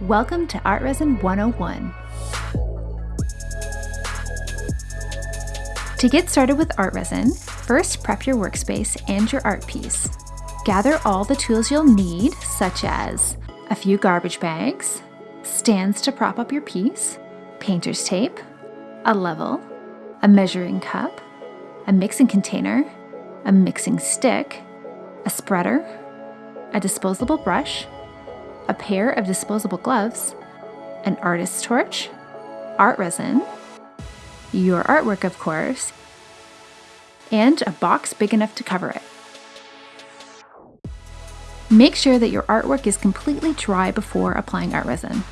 Welcome to Art Resin 101. To get started with art resin, first prep your workspace and your art piece. Gather all the tools you'll need, such as a few garbage bags, stands to prop up your piece, painter's tape, a level, a measuring cup, a mixing container, a mixing stick, a spreader, a disposable brush, a pair of disposable gloves, an artist's torch, art resin, your artwork, of course, and a box big enough to cover it. Make sure that your artwork is completely dry before applying art resin.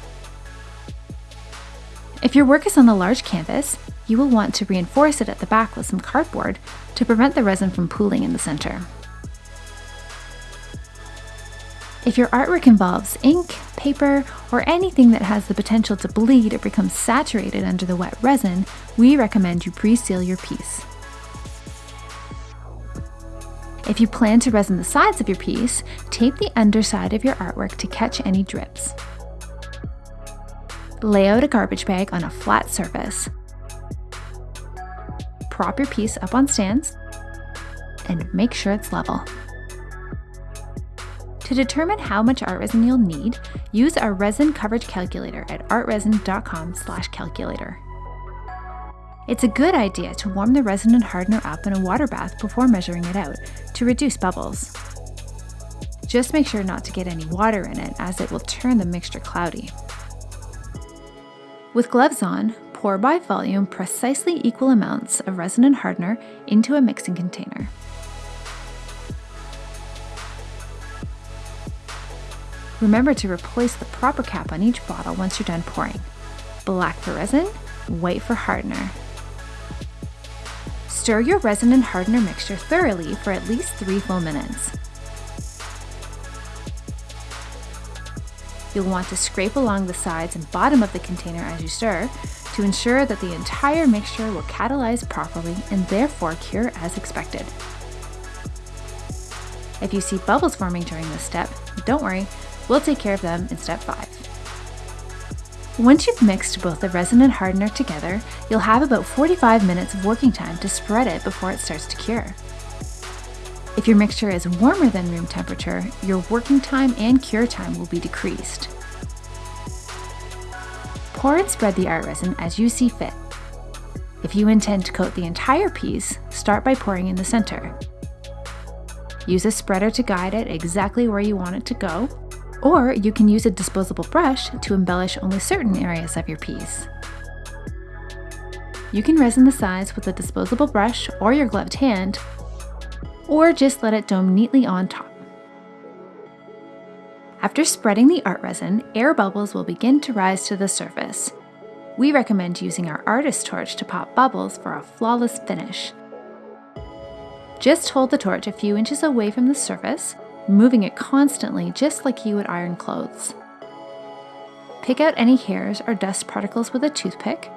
If your work is on a large canvas, you will want to reinforce it at the back with some cardboard to prevent the resin from pooling in the center. If your artwork involves ink, paper, or anything that has the potential to bleed or become saturated under the wet resin, we recommend you pre-seal your piece. If you plan to resin the sides of your piece, tape the underside of your artwork to catch any drips. Lay out a garbage bag on a flat surface. Prop your piece up on stands and make sure it's level. To determine how much art resin you'll need, use our resin coverage calculator at artresin.com/calculator. It's a good idea to warm the resin and hardener up in a water bath before measuring it out to reduce bubbles. Just make sure not to get any water in it as it will turn the mixture cloudy. With gloves on, pour by volume precisely equal amounts of resin and hardener into a mixing container. Remember to replace the proper cap on each bottle once you're done pouring. Black for resin, white for hardener. Stir your resin and hardener mixture thoroughly for at least 3 full minutes. You'll want to scrape along the sides and bottom of the container as you stir to ensure that the entire mixture will catalyze properly and therefore cure as expected. If you see bubbles forming during this step, don't worry, We'll take care of them in step 5. Once you've mixed both the resin and hardener together, you'll have about 45 minutes of working time to spread it before it starts to cure. If your mixture is warmer than room temperature, your working time and cure time will be decreased. Pour and spread the art resin as you see fit. If you intend to coat the entire piece, start by pouring in the center. Use a spreader to guide it exactly where you want it to go, or you can use a disposable brush to embellish only certain areas of your piece. You can resin the sides with a disposable brush or your gloved hand, or just let it dome neatly on top. After spreading the art resin, air bubbles will begin to rise to the surface. We recommend using our artist torch to pop bubbles for a flawless finish. Just hold the torch a few inches away from the surface moving it constantly just like you would iron clothes. Pick out any hairs or dust particles with a toothpick.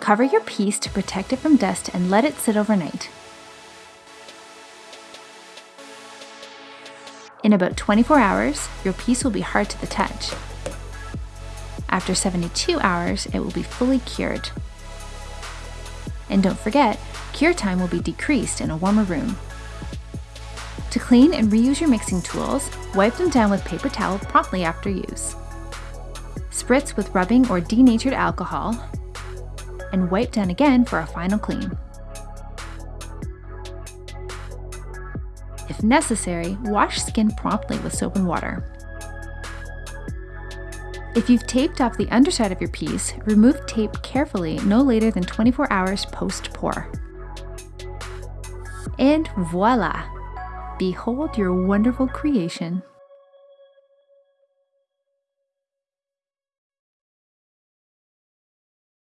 Cover your piece to protect it from dust and let it sit overnight. In about 24 hours, your piece will be hard to the touch. After 72 hours, it will be fully cured. And don't forget, cure time will be decreased in a warmer room. To clean and reuse your mixing tools, wipe them down with paper towel promptly after use. Spritz with rubbing or denatured alcohol, and wipe down again for a final clean. If necessary, wash skin promptly with soap and water. If you've taped off the underside of your piece, remove tape carefully no later than 24 hours post-pour. And voila! Behold your wonderful creation.